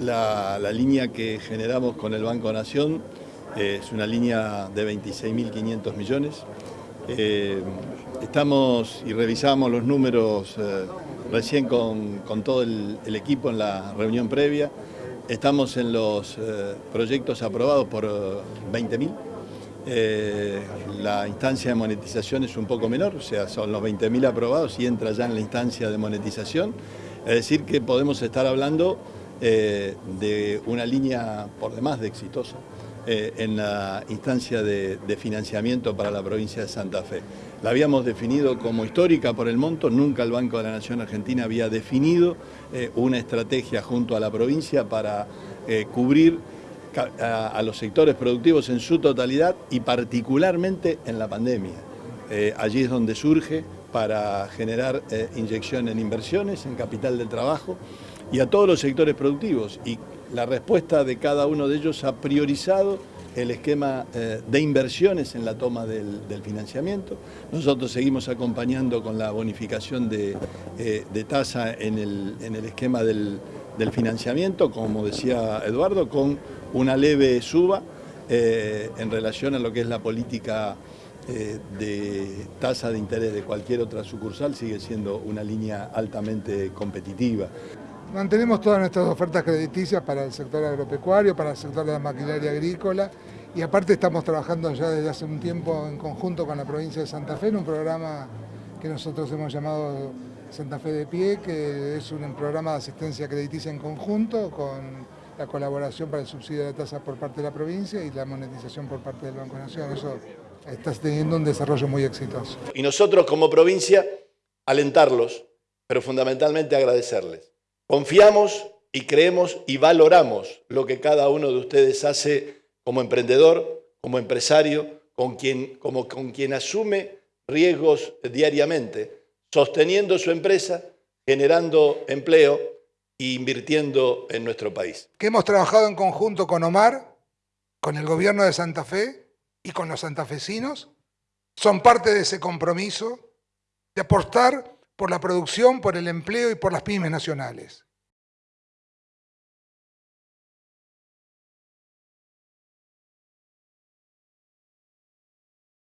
La, línea que generamos con el Banco Nación eh, es una línea de 26.500 millones. Eh, estamos y revisamos los números eh, recién con, todo el, equipo en la reunión previa. Estamos en los proyectos aprobados por 20.000. la instancia de monetización es un poco menor, o sea, son los 20.000 aprobados y entra ya en la instancia de monetización. Es decir, que podemos estar hablando eh, de una línea por demás de exitosa eh, en la instancia de, financiamiento para la provincia de Santa Fe. La habíamos definido como histórica por el monto, nunca el Banco de la Nación Argentina había definido eh, una estrategia junto a la provincia para cubrir a, los sectores productivos en su totalidad y particularmente en la pandemia. allí es donde surge para generar inyección en inversiones, en capital del trabajo, y a todos los sectores productivos. Y la respuesta de cada uno de ellos ha priorizado el esquema eh, de inversiones en la toma del, financiamiento. Nosotros seguimos acompañando con la bonificación de, eh, tasa en el, esquema del, financiamiento, como decía Eduardo, con una leve suba eh, en relación a lo que es la política de tasa de interés de cualquier otra sucursal, sigue siendo una línea altamente competitiva. Mantenemos todas nuestras ofertas crediticias para el sector agropecuario, para el sector de la maquinaria agrícola y aparte estamos trabajando ya desde hace un tiempo en conjunto con la provincia de Santa Fe en un programa que nosotros hemos llamado Santa Fe de Pie, que es un programa de asistencia crediticia en conjunto con la colaboración para el subsidio de la tasa por parte de la provincia y la monetización por parte del Banco Nación. Eso está teniendo un desarrollo muy exitoso. Y nosotros como provincia alentarlos, pero fundamentalmente agradecerles. Confiamos y creemos y valoramos lo que cada uno de ustedes hace como emprendedor, como empresario, con quien, como con quien asume riesgos diariamente, sosteniendo su empresa, generando empleo e invirtiendo en nuestro país. Que hemos trabajado en conjunto con Omar, con el gobierno de Santa Fe y con los santafesinos, son parte de ese compromiso de aportar por la producción, por el empleo y por las pymes nacionales.